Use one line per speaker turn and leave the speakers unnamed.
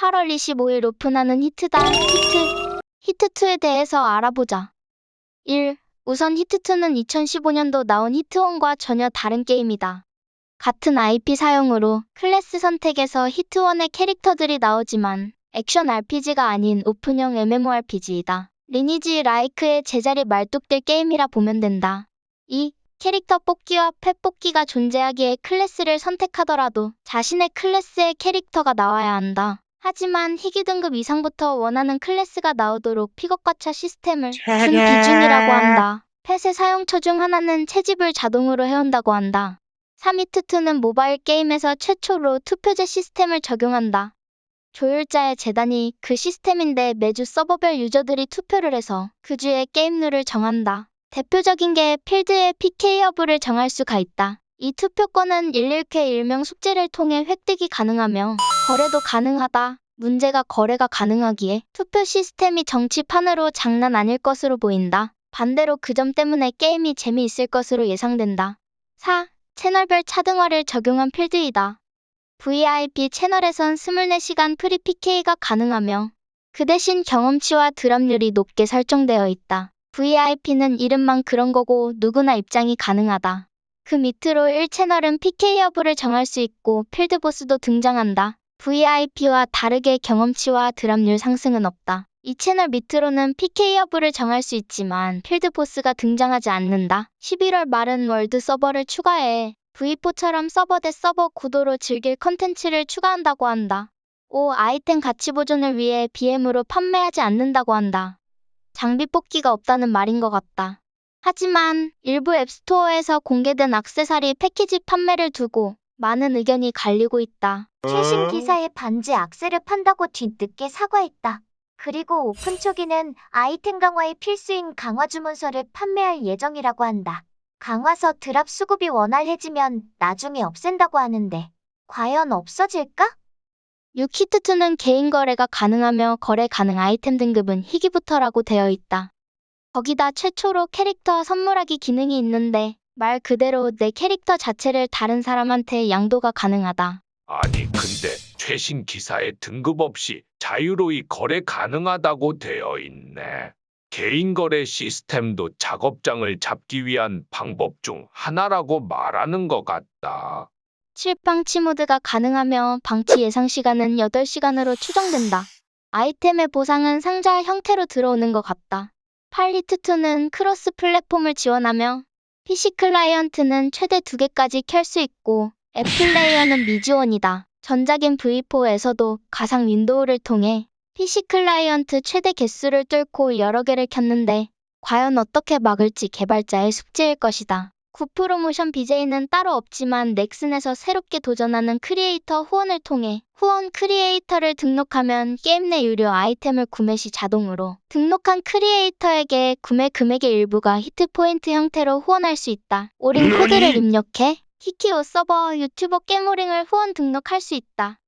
8월 25일 오픈하는 히트다. 히트. 히트2에 대해서 알아보자. 1. 우선 히트2는 2015년도 나온 히트1과 전혀 다른 게임이다. 같은 IP 사용으로 클래스 선택에서 히트1의 캐릭터들이 나오지만 액션 RPG가 아닌 오픈형 MMORPG이다. 리니지 like의 제자리 말뚝딜 게임이라 보면 된다. 2. 캐릭터 뽑기와 펫 뽑기가 존재하기에 클래스를 선택하더라도 자신의 클래스의 캐릭터가 나와야 한다. 하지만 희귀 등급 이상부터 원하는 클래스가 나오도록 픽업 가차 시스템을 준 기준이라고 한다. 펫의 사용처 중 하나는 채집을 자동으로 해온다고 한다. 3위투투는 모바일 게임에서 최초로 투표제 시스템을 적용한다. 조율자의 재단이 그 시스템인데 매주 서버별 유저들이 투표를 해서 그 주의 게임 룰을 정한다. 대표적인 게 필드의 PK 여부를 정할 수가 있다. 이 투표권은 119회 일명 숙제를 통해 획득이 가능하며 거래도 가능하다. 문제가 거래가 가능하기에 투표 시스템이 정치판으로 장난 아닐 것으로 보인다. 반대로 그 점 때문에 게임이 재미있을 것으로 예상된다. 4. 채널별 차등화를 적용한 필드이다. VIP 채널에선 24시간 free PK가 가능하며 그 대신 경험치와 드랍률이 높게 설정되어 있다. VIP는 이름만 그런 거고 누구나 입장이 가능하다. 그 밑으로 1채널은 PK 여부를 정할 수 있고 필드 보스도 등장한다. VIP와 다르게 경험치와 드랍률 상승은 없다. 이 채널 밑으로는 PK 여부를 정할 수 있지만 필드 보스가 등장하지 않는다. 11월 말은 월드 서버를 추가해 V4처럼 서버 대 서버 구도로 즐길 컨텐츠를 추가한다고 한다. 5. 아이템 가치 보존을 위해 BM으로 판매하지 않는다고 한다. 장비 뽑기가 없다는 말인 것 같다. 하지만 일부 앱스토어에서 공개된 악세사리 패키지 판매를 두고 많은 의견이 갈리고 있다.
최신 기사에 반지 악세를 판다고 뒤늦게 사과했다. 그리고 오픈 초기는 아이템 강화의 필수인 강화 주문서를 판매할 예정이라고 한다. 강화서 드랍 수급이 원활해지면 나중에 없앤다고 하는데 과연 없어질까?
6히트2는 개인 거래가 가능하며 거래 가능 아이템 등급은 희귀부터라고 되어 있다. 거기다 최초로 캐릭터 선물하기 기능이 있는데 말 그대로 내 캐릭터 자체를 다른 사람한테 양도가 가능하다.
아니 근데 최신 기사에 등급 없이 자유로이 거래 가능하다고 되어 있네. 개인 거래 시스템도 작업장을 잡기 위한 방법 중 하나라고 말하는 것 같다.
실방치 모드가 가능하며 방치 예상 시간은 8시간으로 추정된다. 아이템의 보상은 상자 형태로 들어오는 것 같다. 히트2는 크로스 플랫폼을 지원하며 PC 클라이언트는 최대 2개까지 켤 수 있고 앱 플레이어는 미지원이다. 전작인 V4에서도 가상 윈도우를 통해 PC 클라이언트 최대 개수를 뚫고 여러 개를 켰는데 과연 어떻게 막을지 개발자의 숙제일 것이다. 구 프로모션 BJ는 따로 없지만 넥슨에서 새롭게 도전하는 크리에이터 후원을 통해 후원 크리에이터를 등록하면 게임 내 유료 아이템을 구매 시 자동으로 등록한 크리에이터에게 구매 금액의 일부가 히트 포인트 형태로 후원할 수 있다. 오링 코드를 입력해 키키오 서버 유튜버 깨모링을 후원 등록할 수 있다.